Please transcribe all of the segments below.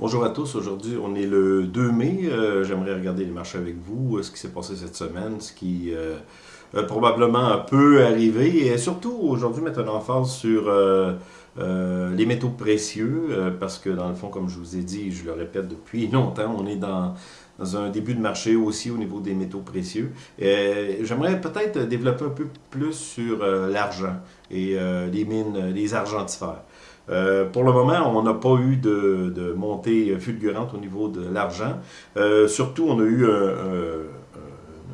Bonjour à tous, aujourd'hui on est le 2 mai, euh, j'aimerais regarder les marchés avec vous, euh, ce qui s'est passé cette semaine, ce qui euh, probablement peut arriver, et surtout aujourd'hui mettre un emphase sur les métaux précieux, parce que dans le fond, comme je vous ai dit, je le répète depuis longtemps, on est dans, dans un début de marché aussi au niveau des métaux précieux. J'aimerais peut-être développer un peu plus sur l'argent et les mines, les argentifères. Euh, pour le moment, on n'a pas eu de, montée fulgurante au niveau de l'argent. Euh, surtout, on a eu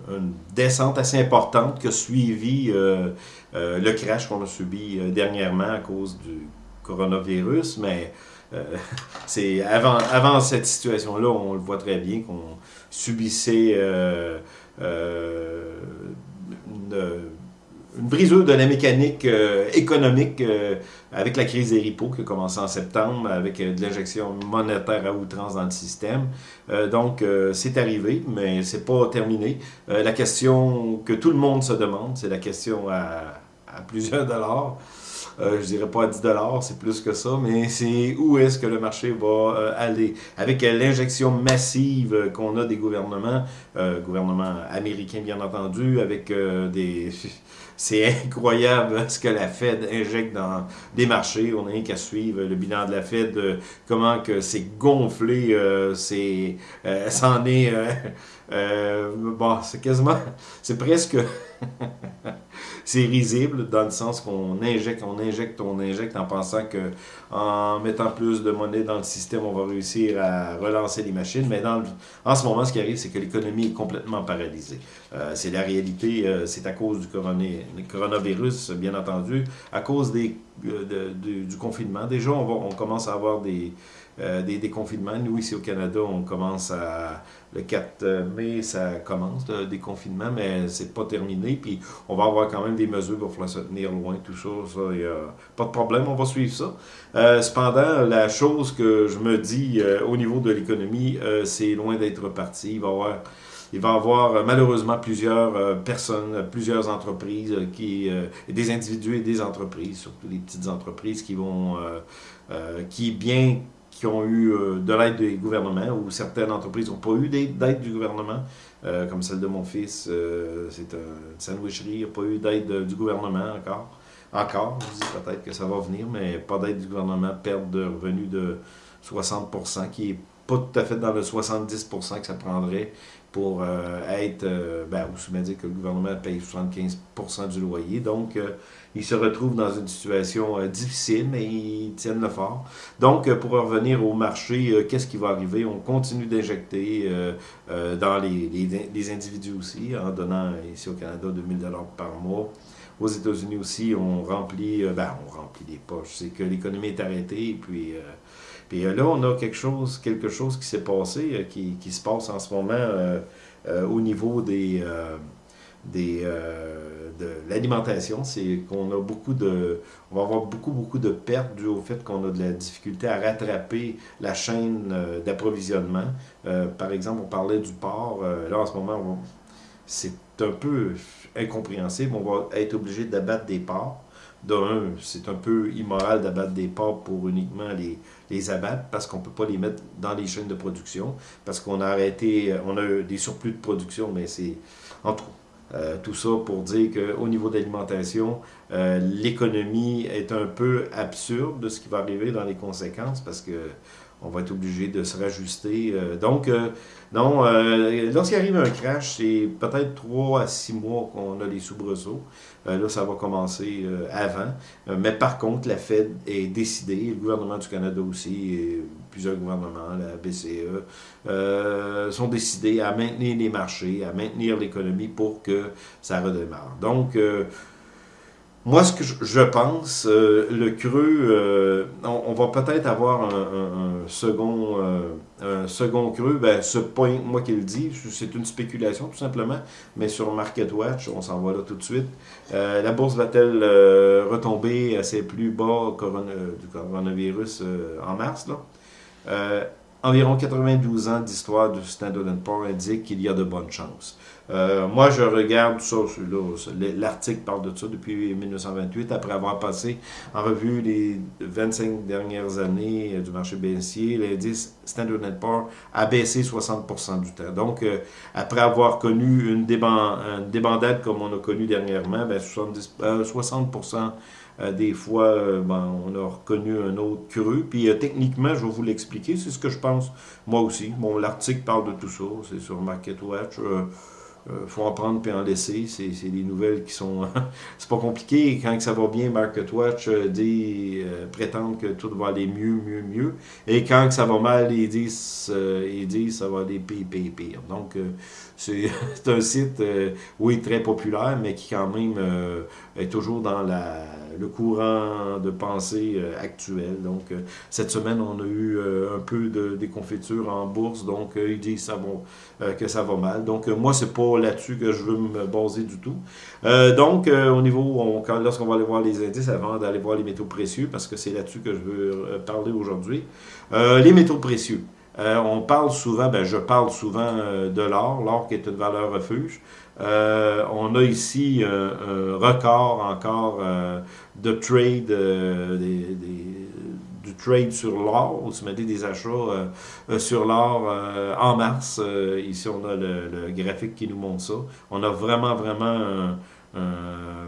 une descente assez importante qui a suivi euh, le crash qu'on a subi dernièrement à cause du coronavirus, mais c'est avant, avant cette situation-là, on le voit très bien qu'on subissait une une brisure de la mécanique euh, économique euh, avec la crise des ripos qui a commencé en septembre, avec euh, de l'injection monétaire à outrance dans le système. donc, c'est arrivé, mais c'est pas terminé. la question que tout le monde se demande, c'est la question à, à plusieurs dollars. Euh, je dirais pas à 10 c'est plus que ça, mais c'est où est-ce que le marché va aller? Avec l'injection massive qu'on a des gouvernements, gouvernements américains bien entendu, avec des c'est incroyable ce que la Fed injecte dans les marchés. On n'a rien qu'à suivre le bilan de la Fed, euh, comment que c'est gonflé, euh, c'est, euh, est, bon, c'est quasiment, c'est presque c'est risible dans le sens qu'on injecte, on injecte, on injecte en pensant que en mettant plus de monnaie dans le système, on va réussir à relancer les machines. Mais dans en ce moment, ce qui arrive, c'est que l'économie est complètement paralysée. Euh, c'est la réalité, euh, c'est à cause du coronavirus, bien entendu, à cause des, euh, du confinement. Déjà, on, on commence à avoir des euh, des déconfinements. Nous, ici au Canada, on commence à... Le 4 mai, ça commence, le déconfinement, mais c'est pas terminé. Puis on va avoir quand même des mesures pour falloir se tenir loin, tout ça. ça y a pas de problème, on va suivre ça. Euh, cependant, la chose que je me dis euh, au niveau de l'économie, c'est loin d'être parti. Il va y avoir il va avoir malheureusement plusieurs personnes, plusieurs entreprises, qui, des individus et des entreprises, surtout les petites entreprises qui vont, qui bien qui ont eu euh, de l'aide des gouvernements ou certaines entreprises n'ont pas eu d'aide du gouvernement, euh, comme celle de mon fils, euh, c'est une sandwicherie, n'a pas eu d'aide du gouvernement encore. Encore, peut-être que ça va venir, mais pas d'aide du gouvernement, perte de revenus de 60%, qui est pas tout à fait dans le 70% que ça prendrait pour euh, être, euh, ben, vous dire que le gouvernement paye 75% du loyer. Donc, euh, ils se retrouvent dans une situation difficile, mais ils tiennent le fort. Donc, pour revenir au marché, qu'est-ce qui va arriver? On continue d'injecter dans les, les, individus aussi, en donnant ici au Canada 2000 par mois. Aux États-Unis aussi, on remplit, ben, on remplit les poches. C'est que l'économie est arrêtée, et puis et euh, là, on a quelque chose, quelque chose qui s'est passé, euh, qui, qui, se passe en ce moment euh, au niveau des, des, de l'alimentation. C'est qu'on a beaucoup de. On va avoir beaucoup, beaucoup de pertes dû au fait qu'on a de la difficulté à rattraper la chaîne d'approvisionnement. par exemple, on parlait du porc. là, en ce moment, c'est un peu incompréhensible. On va être obligé d'abattre des porcs d'un, c'est un peu immoral d'abattre des porcs pour uniquement les, les abattre parce qu'on ne peut pas les mettre dans les chaînes de production, parce qu'on a arrêté, euh, on a des surplus de production, mais c'est entre euh, tout ça pour dire qu'au niveau de l'alimentation, euh, l'économie est un peu absurde de ce qui va arriver dans les conséquences parce que on va être obligé de se rajuster. Euh, donc, euh, non, euh, lorsqu'il arrive un crash, c'est peut-être 3 à 6 mois qu'on a les soubresauts. là, ça va commencer avant. mais par contre, la Fed est décidée, le gouvernement du Canada aussi, et plusieurs gouvernements, la BCE, sont décidés à maintenir les marchés, à maintenir l'économie pour que ça redémarre. Donc, moi, ce que je pense, euh, le creux, euh, on, va peut-être avoir un, second, euh, un second creux. Ben, ce point, moi qui le dis, c'est une spéculation tout simplement, mais sur MarketWatch, on s'en va là tout de suite. la bourse va-t-elle retomber à ses plus bas du coronavirus en mars? Là? Environ 92 ans d'histoire du Standard Poor's indiquent qu'il y a de bonnes chances. Euh, moi, je regarde ça, l'article parle de ça depuis 1928, après avoir passé en revue les 25 dernières années du marché baissier, l'indice Standard Poor's a baissé 60% du temps. Donc, euh, après avoir connu une, débandade comme on a connu dernièrement, ben 70, 60% euh, des fois, ben, on a reconnu un autre creux. Puis techniquement, je vais vous l'expliquer, c'est ce que je pense moi aussi. Bon, l'article parle de tout ça, c'est sur MarketWatch. Euh, faut en prendre puis en laisser. C'est des nouvelles qui sont... c'est pas compliqué. Quand ça va bien, MarketWatch euh, dit, euh, que tout va aller mieux, mieux, mieux. Et quand ça va mal, ils disent, ils disent ça va aller pire, pire, pire. Donc, c'est un site, oui, très populaire, mais qui quand même est toujours dans le courant de pensée euh, actuel. Donc, euh, cette semaine, on a eu euh, un peu de déconfiture en bourse, donc ils disent ça que ça va mal. Donc, moi, c'est pas là-dessus que je veux me baser du tout. donc, au niveau, lorsqu'on va aller voir les indices, avant d'aller voir les métaux précieux, parce que c'est là-dessus que je veux parler aujourd'hui, les métaux précieux. On parle souvent, ben, je parle souvent de l'or, l'or qui est une valeur refuge. Euh, on a ici un, record encore euh, de trade, euh, du trade sur l'or, mettait des achats sur l'or en mars. ici, on a le, graphique qui nous montre ça. On a vraiment, vraiment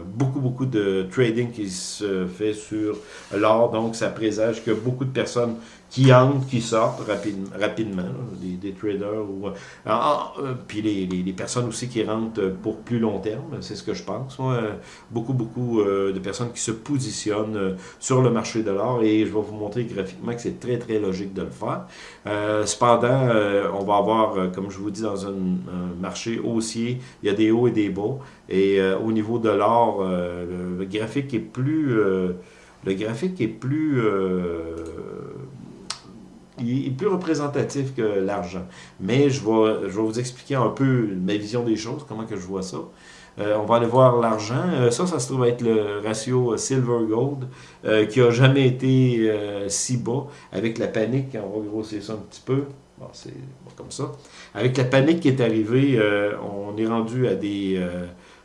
beaucoup, beaucoup de trading qui se fait sur l'or. Donc, ça présage que beaucoup de personnes qui entrent, qui sortent rapidement, des, traders, ou, euh, euh, puis les, personnes aussi qui rentrent pour plus long terme, c'est ce que je pense. beaucoup, beaucoup euh, de personnes qui se positionnent sur le marché de l'or, et je vais vous montrer graphiquement que c'est très, très logique de le faire. cependant, on va avoir, comme je vous dis, dans un, marché haussier, il y a des hauts et des bas, et au niveau de l'or, le, graphique est plus... le graphique est plus il est plus représentatif que l'argent. Mais je vais, je vais vous expliquer un peu ma vision des choses, comment que je vois ça. Euh, on va aller voir l'argent. Euh, ça, ça se trouve être le ratio silver-gold euh, qui n'a jamais été si bas. Avec la panique, on va grossir ça un petit peu. Bon, c'est comme ça. Avec la panique qui est arrivée, on est rendu à des,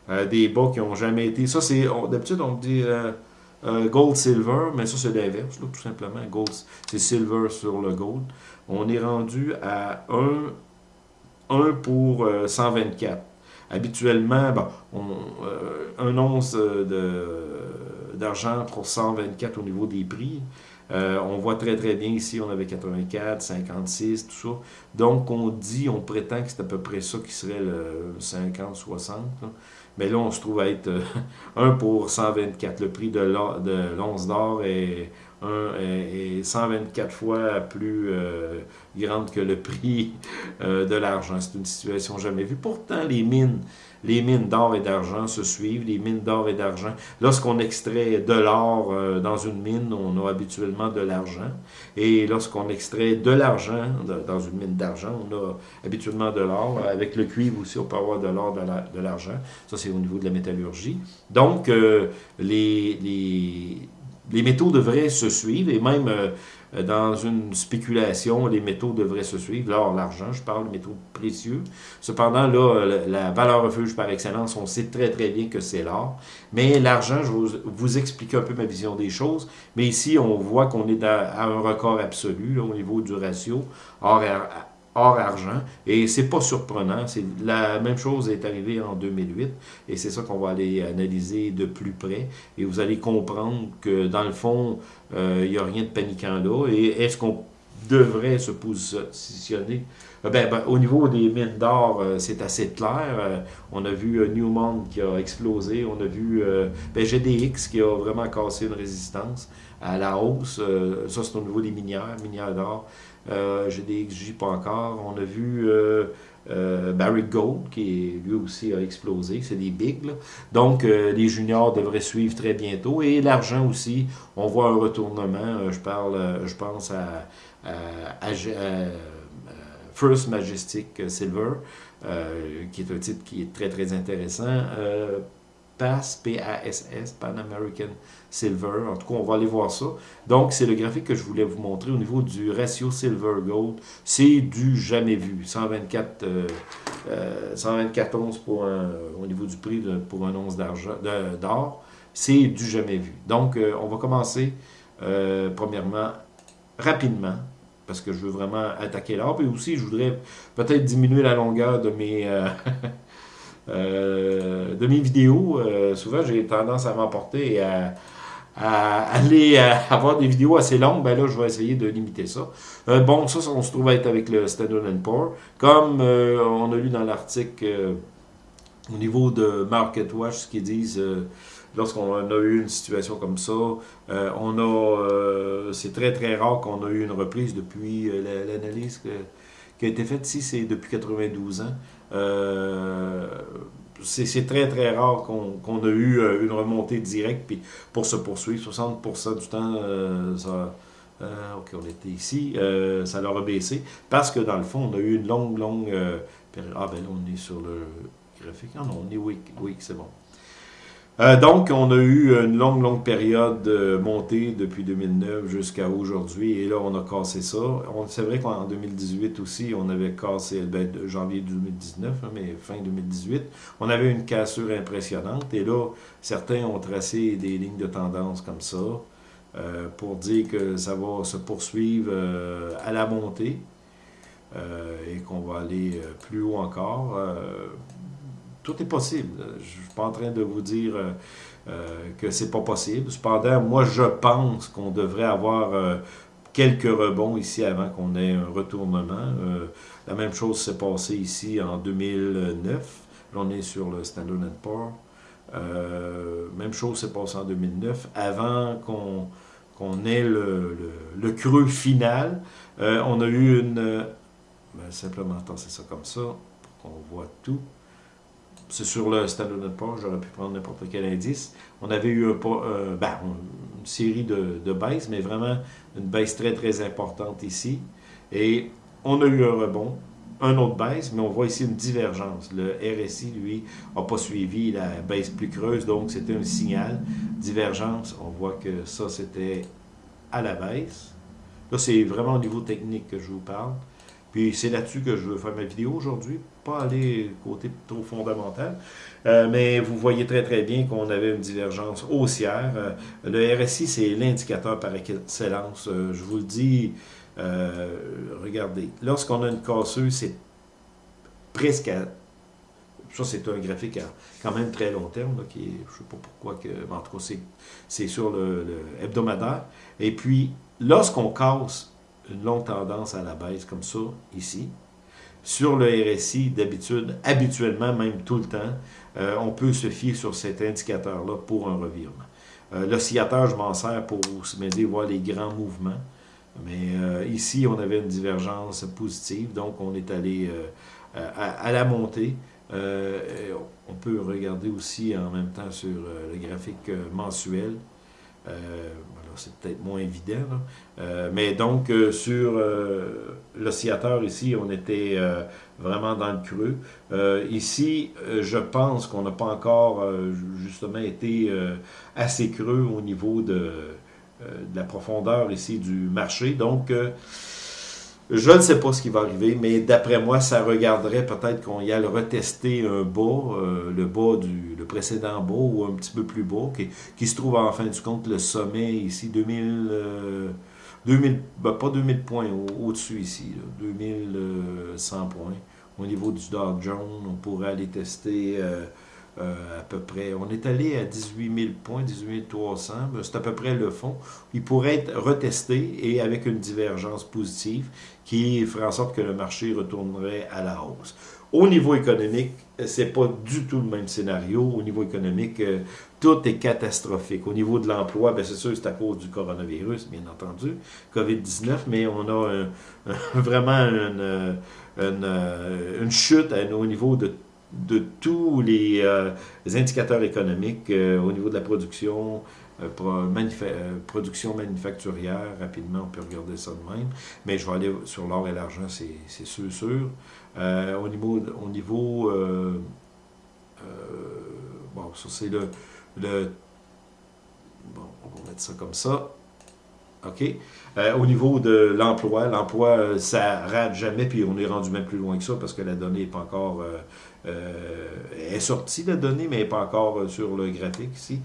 à des bas qui n'ont jamais été... Ça, c'est... D'habitude, on dit euh, gold, silver, mais ça c'est l'inverse, tout simplement. Gold, c'est silver sur le gold. On est rendu à 1, 1 pour 124. Euh, Habituellement, euh, un once d'argent pour 124 au niveau des prix. on voit très très bien ici, on avait 84, 56, tout ça. Donc on dit, on prétend que c'est à peu près ça qui serait le 50, 60. Mais là, on se trouve à être 1 euh, pour 124. Le prix de l'once d'or est, 124 fois plus euh, grande que le prix euh, de l'argent. C'est une situation jamais vue. Pourtant, les mines les mines d'or et d'argent se suivent, les mines d'or et d'argent. Lorsqu'on extrait de l'or euh, dans une mine, on a habituellement de l'argent. Et lorsqu'on extrait de l'argent dans une mine d'argent, on a habituellement de l'or. Avec le cuivre aussi, on peut avoir de l'or, de l'argent. Ça, c'est au niveau de la métallurgie. Donc, euh, les, les, les, métaux devraient se suivre et même... Euh, dans une spéculation, les métaux devraient se suivre. L'or, l'argent, je parle de métaux précieux. Cependant, là, la valeur refuge par excellence, on sait très très bien que c'est l'or. Mais l'argent, je vais vous expliquer un peu ma vision des choses. Mais ici, on voit qu'on est à, un record absolu au niveau du ratio or, or argent. Et c'est pas surprenant. C'est la même chose est arrivée en 2008. Et c'est ça qu'on va aller analyser de plus près. Et vous allez comprendre que dans le fond, euh, il n'y a rien de paniquant là. Et est-ce qu'on devrait se positionner euh, ben, ben, au niveau des mines d'or, euh, c'est assez clair. on a vu Newmont qui a explosé. On a vu ben, GDX qui a vraiment cassé une résistance à la hausse. ça, c'est au niveau des minières, minières d'or. Euh, GDXJ pas encore. On a vu euh, euh, Barry Gold qui lui aussi a explosé. C'est des bigs. Donc euh, les juniors devraient suivre très bientôt. Et l'argent aussi, on voit un retournement. je parle, je pense à, First Majestic Silver, qui est un titre qui est très très intéressant. PASS, P-A-S-S, Pan American Silver. En tout cas, on va aller voir ça. Donc, c'est le graphique que je voulais vous montrer au niveau du ratio Silver Gold. C'est du jamais vu. 124, euh, 124 pour un, au niveau du prix pour un once d'or. C'est du jamais vu. Donc, on va commencer premièrement rapidement parce que je veux vraiment attaquer l'or. Puis aussi, je voudrais peut-être diminuer la longueur de mes, euh, euh, de mes vidéos. Euh, souvent, j'ai tendance à m'emporter et à, aller avoir des vidéos assez longues. Ben là, je vais essayer de limiter ça. bon, ça, on se trouve être avec le Standard Poor's. Comme on a lu dans l'article au niveau de MarketWatch, ce qu'ils disent lorsqu'on a eu une situation comme ça, euh, on a, euh, c'est très très rare qu'on a eu une reprise depuis euh, l'analyse qui a été faite ici, c'est depuis 92 ans. c'est très très rare qu'on a eu une remontée directe puis pour se poursuivre. 60% du temps, ça, ok, on était ici, ça leur a baissé parce que dans le fond, on a eu une longue, longue période. Ah ben là, on est sur le graphique. Ah non, on est week, week c'est bon. Euh, donc, on a eu une longue, longue période de montée depuis 2009 jusqu'à aujourd'hui, et là, on a cassé ça. C'est vrai qu'en 2018 aussi, on avait cassé, ben, janvier 2019, hein, mais fin 2018, on avait une cassure impressionnante, et là, certains ont tracé des lignes de tendance comme ça, euh, pour dire que ça va se poursuivre euh, à la montée, et qu'on va aller plus haut encore tout est possible. Je ne suis pas en train de vous dire euh, euh, que c'est pas possible. Cependant, moi, je pense qu'on devrait avoir euh, quelques rebonds ici avant qu'on ait un retournement. la même chose s'est passée ici en 2009. Là, on est sur le Standard Poor's. même chose s'est passée en 2009. Avant qu'on ait le, creux final, on a eu une... Ben, simplement, c'est ça comme ça, pour qu'on voit tout c'est sur le Standard Poor's, j'aurais pu prendre n'importe quel indice. On avait eu euh, ben, une série de, de, baisses, mais vraiment une baisse très, très importante ici. Et on a eu un rebond, un autre baisse, mais on voit ici une divergence. Le RSI, lui, n'a pas suivi la baisse plus creuse, donc c'était un signal. Divergence, on voit que ça, c'était à la baisse. Là, c'est vraiment au niveau technique que je vous parle. Puis c'est là-dessus que je veux faire ma vidéo aujourd'hui, pas aller côté trop fondamental. Euh, mais vous voyez très très bien qu'on avait une divergence haussière. Euh, le RSI, c'est l'indicateur par excellence. Euh, je vous le dis, regardez, lorsqu'on a une casseuse, c'est presque à... Ça, c'est un graphique à quand même très long terme, qui est, je ne sais pas pourquoi, que, en tout cas, c'est sur le hebdomadaire. Et puis, lorsqu'on casse une longue tendance à la baisse comme ça, ici. Sur le RSI, d'habitude, habituellement, même tout le temps, euh, on peut se fier sur cet indicateur-là pour un revirement. Euh, L'oscillateur, je m'en sers pour m'aider à voir les grands mouvements. Mais euh, ici, on avait une divergence positive, donc on est allé à, la montée. on peut regarder aussi en même temps sur le graphique mensuel c'est peut-être moins évident. Euh, mais donc, euh, sur euh, l'oscillateur ici, on était vraiment dans le creux. ici, je pense qu'on n'a pas encore justement été assez creux au niveau de, de, la profondeur ici du marché. Donc, je ne sais pas ce qui va arriver, mais d'après moi, ça regarderait peut-être qu'on y aille retester un bas, euh, le bas du le précédent bas ou un petit peu plus bas, qui, se trouve en fin du compte le sommet ici, 2000, 2000 euh, ben, pas 2000 points, au-dessus ici, 2100 points. Au niveau du Dow Jones, on pourrait aller tester... Euh, euh, à peu près. On est allé à 18 000 points, 18 300. Ben, c'est à peu près le fond. Il pourrait être retesté et avec une divergence positive qui ferait en sorte que le marché retournerait à la hausse. Au niveau économique, c'est pas du tout le même scénario. Au niveau économique, euh, tout est catastrophique. Au niveau de l'emploi, ben, c'est sûr c'est à cause du coronavirus, bien entendu, COVID-19, mais on a vraiment une, une, chute au niveau de de tous les, euh, indicateurs économiques euh, au niveau de la production, euh, production manufacturière, rapidement, on peut regarder ça de même, mais je vais aller sur l'or et l'argent, c'est sûr, sûr. au niveau, au niveau bon, ça c'est le. Bon, on va mettre ça comme ça. OK? Au niveau de l'emploi, l'emploi, ça rate jamais, puis on est rendu même plus loin que ça parce que la donnée n'est pas encore. Est sortie, la donnée, mais pas encore sur le graphique ici.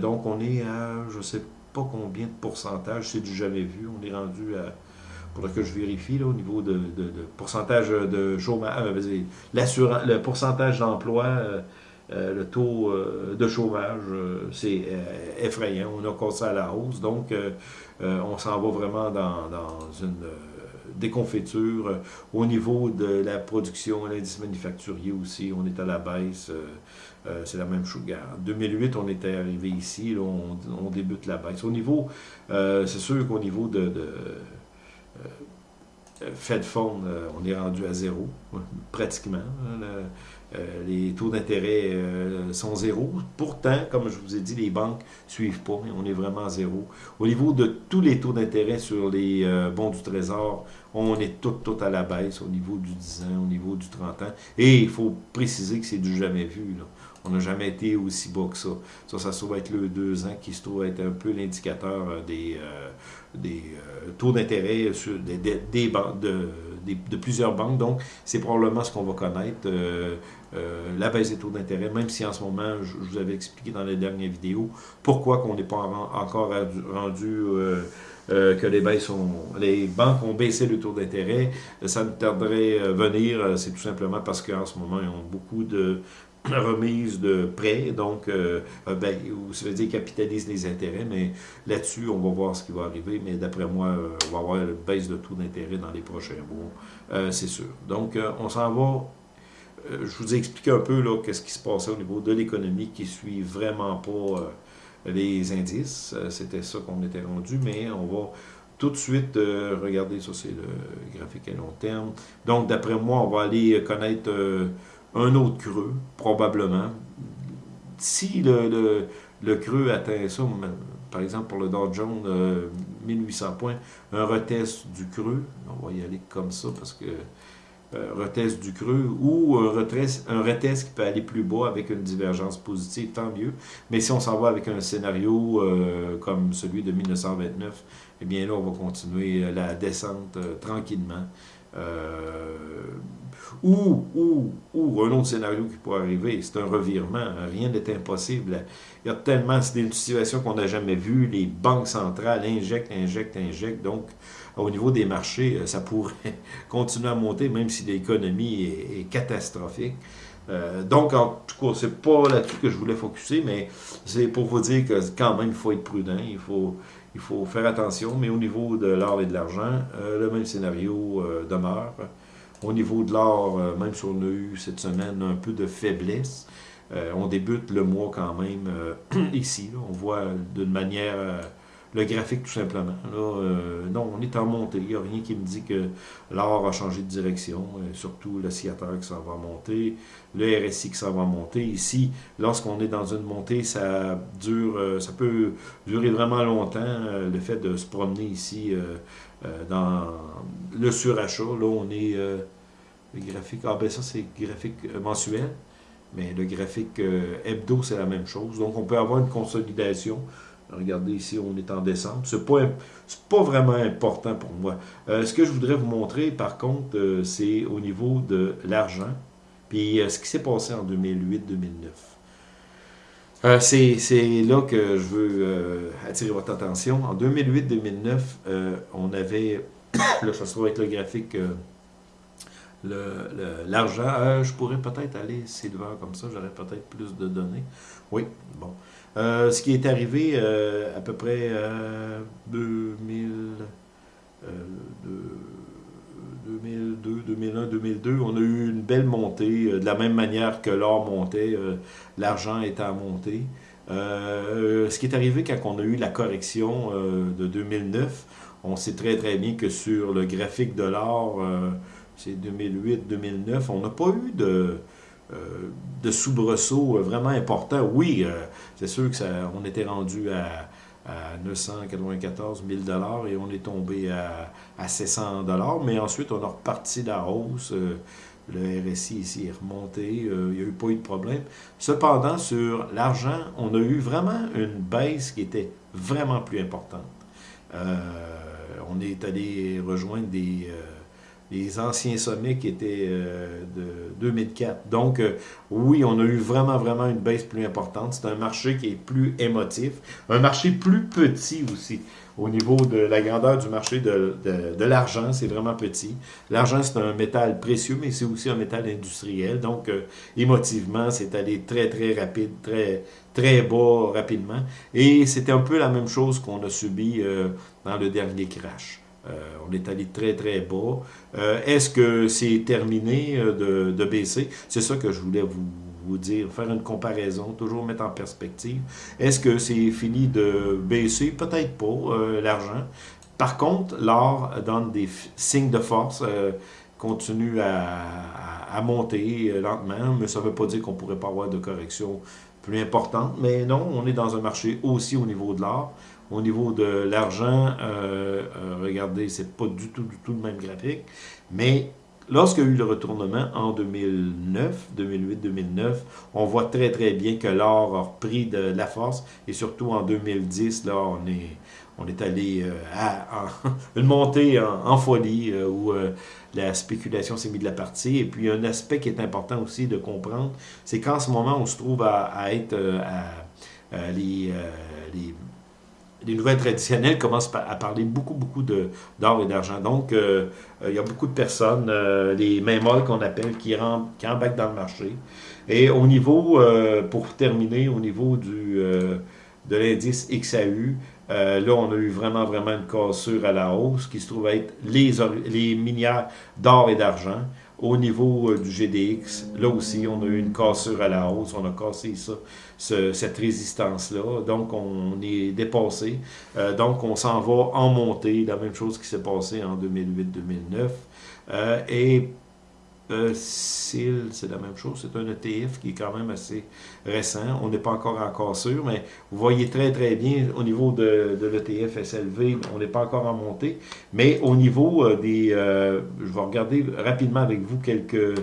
donc, on est à, je ne sais pas combien de pourcentage, c'est du jamais vu. On est rendu à. Faudrait que je vérifie là, au niveau de, pourcentage de chômage, le pourcentage d'emploi. le taux de chômage, c'est effrayant. On a cassé à la hausse. Donc, euh, on s'en va vraiment dans, une euh, déconfiture. Au niveau de la production, l'indice manufacturier aussi, on est à la baisse. Euh, c'est la même chose. En 2008, on était arrivé ici, on, débute la baisse. Au niveau, c'est sûr qu'au niveau de, Fed Fund, on est rendu à zéro, pratiquement. Hein, euh, les taux d'intérêt euh, sont zéro. Pourtant, comme je vous ai dit, les banques ne suivent pas. On est vraiment à zéro. Au niveau de tous les taux d'intérêt sur les euh, bons du Trésor, on est tout, tout à la baisse au niveau du 10 ans, au niveau du 30 ans. Et il faut préciser que c'est du jamais vu. On n'a jamais été aussi bas que ça. Ça, ça se trouve être le 2 ans qui se trouve être un peu l'indicateur des, des taux d'intérêt des, des, des, de, de, plusieurs banques. Donc, c'est probablement ce qu'on va connaître. Euh, la baisse des taux d'intérêt, même si en ce moment, je, vous avais expliqué dans les dernières vidéos, pourquoi qu'on n'est pas encore rendu euh, euh, que les, baisses les banques ont baissé le taux d'intérêt. Ça ne tarderait à venir, c'est tout simplement parce qu'en ce moment, ils ont beaucoup de remises de prêts, donc ben, ça veut dire capitalisent les intérêts, mais là-dessus, on va voir ce qui va arriver, mais d'après moi, on va avoir une baisse de taux d'intérêt dans les prochains mois, c'est sûr. Donc, on s'en va euh, je vous ai expliqué un peu qu'est-ce qui se passait au niveau de l'économie qui suit vraiment pas euh, les indices. Euh, c'était ça qu'on était rendu, mais on va tout de suite regarder, ça c'est le graphique à long terme. Donc d'après moi, on va aller connaître un autre creux, probablement. Si le, le, creux atteint ça, par exemple pour le Dow Jones, 1800 points, un retest du creux, on va y aller comme ça parce que euh, retest du creux ou un retest, un qui peut aller plus bas avec une divergence positive, tant mieux. Mais si on s'en va avec un scénario euh, comme celui de 1929, eh bien là, on va continuer la descente euh, tranquillement. Ou, ou, ou un autre scénario qui pourrait arriver, c'est un revirement. Rien n'est impossible. Il y a tellement, c'est une situation qu'on n'a jamais vue. Les banques centrales injectent, injectent, injectent. Donc, au niveau des marchés, euh, ça pourrait continuer à monter, même si l'économie est, catastrophique. Euh, donc, en tout cas, c'est pas là-dessus que je voulais focuser, mais c'est pour vous dire que quand même, il faut être prudent, il faut, il faut faire attention, mais au niveau de l'or et de l'argent, euh, le même scénario demeure. Au niveau de l'or, même si on a eu cette semaine un peu de faiblesse, on débute le mois quand même ici. on voit d'une manière le graphique tout simplement. Euh, non, on est en montée. Il n'y a rien qui me dit que l'or a changé de direction, euh, surtout le qui s'en va monter, le RSI qui s'en va monter. Ici, lorsqu'on est dans une montée, ça dure, euh, ça peut durer vraiment longtemps, le fait de se promener ici dans le surachat. Là, on est le graphique, ah ben ça c'est graphique mensuel, mais le graphique hebdo, c'est la même chose. Donc, on peut avoir une consolidation Regardez ici, on est en décembre. Ce n'est pas, vraiment important pour moi. Euh, ce que je voudrais vous montrer, par contre, euh, c'est au niveau de l'argent, puis euh, ce qui s'est passé en 2008-2009. c'est là que je veux attirer votre attention. En 2008-2009, on avait, là ça se trouve avec le graphique, l'argent. je pourrais peut-être aller silver comme ça, j'aurais peut-être plus de données. Oui, bon. Euh, ce qui est arrivé euh, à peu près 2000, 2002, 2001, 2002, on a eu une belle montée, euh, de la même manière que l'or montait, l'argent était à monter. ce qui est arrivé quand on a eu la correction de 2009, on sait très très bien que sur le graphique de l'or, c'est 2008-2009, on n'a pas eu de euh, de soubresauts vraiment importants. Oui, c'est sûr que ça, on était rendu à, 994 000 et on est tombé à, à 700 mais ensuite on a reparti la hausse. Le RSI ici est remonté, il n'y a eu pas eu de problème. Cependant, sur l'argent, on a eu vraiment une baisse qui était vraiment plus importante. on est allé rejoindre des les anciens sommets qui étaient euh, de 2004. Donc, euh, oui, on a eu vraiment, vraiment une baisse plus importante. C'est un marché qui est plus émotif, un marché plus petit aussi. Au niveau de la grandeur du marché de, de, l'argent, c'est vraiment petit. L'argent, c'est un métal précieux, mais c'est aussi un métal industriel. Donc, euh, émotivement, c'est allé très, très rapide, très, très bas rapidement. Et c'était un peu la même chose qu'on a subi dans le dernier crash. Euh, on est allé très, très bas. Euh, est-ce que c'est terminé euh, de, baisser? C'est ça que je voulais vous, vous, dire, faire une comparaison, toujours mettre en perspective. Est-ce que c'est fini de baisser? Peut-être pas, l'argent. Par contre, l'or donne des signes de force, continue à, monter lentement, mais ça ne veut pas dire qu'on ne pourrait pas avoir de correction plus importante. Mais non, on est dans un marché aussi au niveau de l'or. Au niveau de l'argent, euh, euh, regardez, c'est pas du tout, du tout le même graphique. Mais lorsqu'il y a eu le retournement en 2009, 2008-2009, on voit très très bien que l'or a repris de, la force. Et surtout en 2010, là, on est, on est allé euh, à, une montée en, folie où la spéculation s'est mise de la partie. Et puis un aspect qui est important aussi de comprendre, c'est qu'en ce moment, on se trouve à, être à, les, les les nouvelles traditionnelles commencent à parler beaucoup, beaucoup d'or et d'argent. Donc, euh, euh, il y a beaucoup de personnes, euh, les mains molles qu'on appelle, qui, rentrent, qui embarquent dans le marché. Et au niveau, pour terminer, au niveau du, de l'indice XAU, là, on a eu vraiment, vraiment une cassure à la hausse qui se trouve être les, les minières d'or et d'argent. Au niveau euh, du GDX, là aussi, on a eu une cassure à la hausse, on a cassé ça, cette résistance-là. Donc, on est dépassé. Euh, donc, on s'en va en montée, la même chose qui s'est passé en 2008-2009. Euh, et euh, c'est la même chose. C'est un ETF qui est quand même assez récent. On n'est pas encore encore sûr, mais vous voyez très, très bien au niveau de, de l'ETF SLV, on n'est pas encore en montée. Mais au niveau euh, des... Euh, je vais regarder rapidement avec vous quelques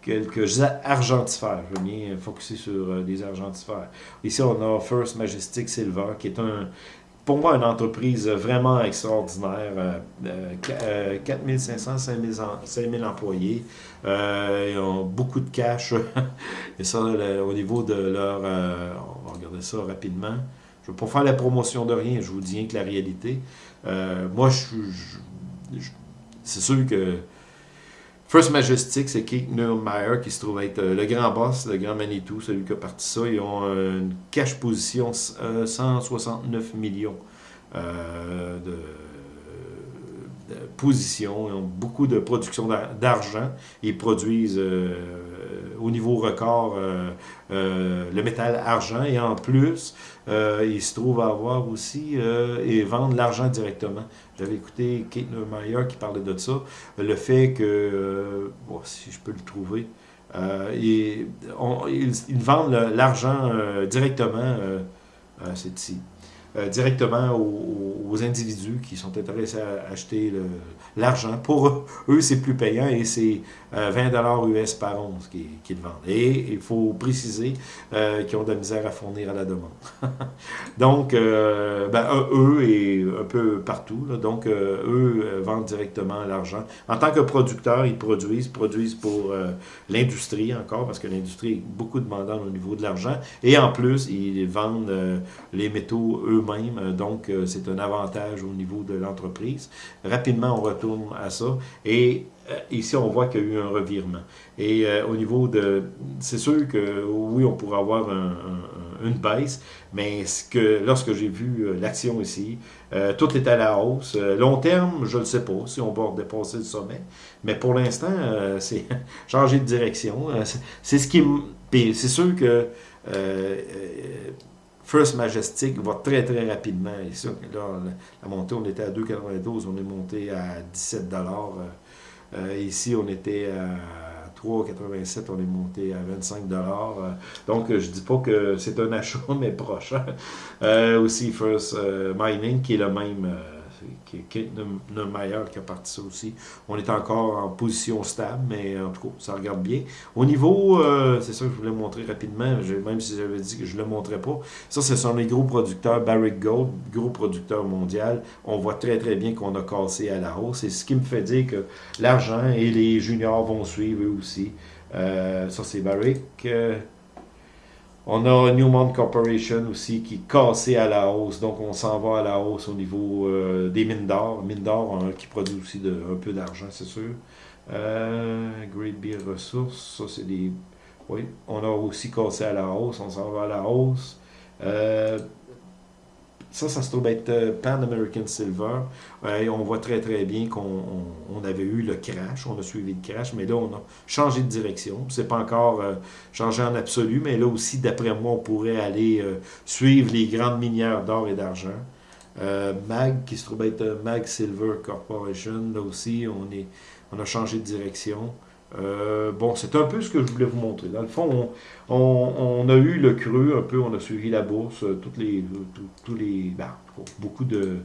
quelques argentifères. Je vais bien focuser sur des argentifères. Ici, on a First Majestic Silver, qui est un, pour moi, une entreprise vraiment extraordinaire. 4500, 5000 employés. Euh, ils ont beaucoup de cash. Et ça, au niveau de leur... Euh, on va regarder ça rapidement. Je ne veux pas faire la promotion de rien, je vous dis rien que la réalité. Euh, moi, je, c'est sûr que First Majestic, c'est Kate Neumeyer qui se trouve être le grand boss, le grand Manitou, celui qui a parti ça. Ils ont une cash position 169 millions de position, ils ont beaucoup de production d'argent. Ils produisent euh, au niveau record euh, euh, le métal argent et en plus, ils se trouvent à avoir aussi et vendent l'argent directement. J'avais écouté Kate Neumeyer qui parlait de ça, le fait que, si je peux le trouver, ils, ils, vendent l'argent directement, c'est ici. Euh, directement aux, individus qui sont intéressés à acheter l'argent. Pour eux, c'est plus payant et c'est 20 euh, US par once qu'ils vendent. Et il faut préciser euh, qu'ils ont de la misère à fournir à la demande. donc, ben, eux et un peu partout, donc eux vendent directement l'argent. En tant que producteurs, ils produisent, produisent pour l'industrie encore, parce que l'industrie est beaucoup demandante au niveau de l'argent. Et en plus, ils vendent les métaux eux euh, Donc, euh, c'est un avantage au niveau de l'entreprise. Rapidement, on retourne à ça. Et euh, ici, on voit qu'il y a eu un revirement. Et au niveau de... C'est sûr que oui, on pourrait avoir une baisse, mais lorsque j'ai vu l'action ici, tout est à la hausse. long terme, je ne sais pas si on va dépasser le sommet, mais pour l'instant, c'est changer de direction. c'est ce qui... C'est sûr que First Majestic va très très rapidement. Ici, là, la montée, on était à 2,92, on est monté à 17 dollars. Euh, euh, ici, on était à 3,87, on est monté à 25 dollars. Euh, donc, je dis pas que c'est un achat, mais proche. aussi, First Mining, qui est le même Kate Neumeyer qui a parti ça aussi. On est encore en position stable, mais en tout cas, ça regarde bien. Au niveau, euh, c'est ça que je voulais montrer rapidement, même si j'avais dit que je ne le montrais pas, ça, ce sont les gros producteurs, Barrick Gold, gros producteur mondial. On voit très, très bien qu'on a cassé à la hausse. C'est ce qui me fait dire que l'argent et les juniors vont suivre eux aussi. Euh, ça, c'est Barrick. Euh, on a Newmont Corporation aussi qui est cassé à la hausse. Donc, on s'en va à la hausse au niveau euh, des mines d'or. Mines d'or qui produit aussi un peu d'argent, c'est sûr. Euh, Great Beer Resources, ça c'est des... Oui, on a aussi cassé à la hausse. On s'en va à la hausse. Euh, ça, ça se trouve être euh, Pan American Silver. on voit très très bien qu'on avait eu le crash, on a suivi le crash, mais là on a changé de direction. C'est pas encore euh, changé en absolu, mais là aussi, d'après moi, on pourrait aller euh, suivre les grandes minières d'or et d'argent. MAG, qui se trouve être MAG Silver Corporation, là aussi, on, on a changé de direction. Euh, bon, c'est un peu ce que je voulais vous montrer. Dans le fond, on, a eu le creux un peu, on a suivi la bourse, euh, toutes les, tous les, ben, beaucoup de euh,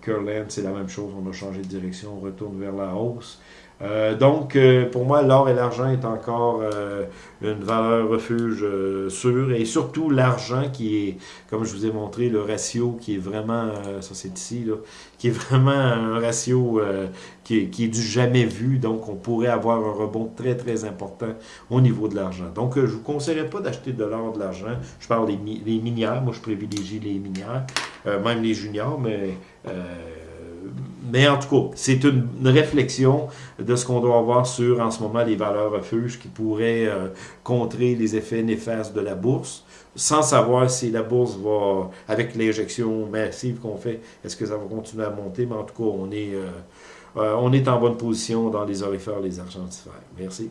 Curland, c'est la même chose, on a changé de direction, on retourne vers la hausse. Euh, donc, euh, pour moi, l'or et l'argent est encore euh, une valeur refuge sûre. Et surtout, l'argent qui est, comme je vous ai montré, le ratio qui est vraiment, ça c'est ici, là, qui est vraiment un ratio qui est, qui, est, du jamais vu. Donc, on pourrait avoir un rebond très, très important au niveau de l'argent. Donc, je ne vous conseillerais pas d'acheter de l'or, de l'argent. Je parle des, minières. Moi, je privilégie les minières, même les juniors, mais mais en tout cas, c'est une, réflexion de ce qu'on doit avoir sur, en ce moment, les valeurs refuges qui pourraient euh, contrer les effets néfastes de la bourse, sans savoir si la bourse va, avec l'injection massive qu'on fait, est-ce que ça va continuer à monter, mais en tout cas, on est, euh, euh, on est en bonne position dans les orifères, les argentifères. Merci.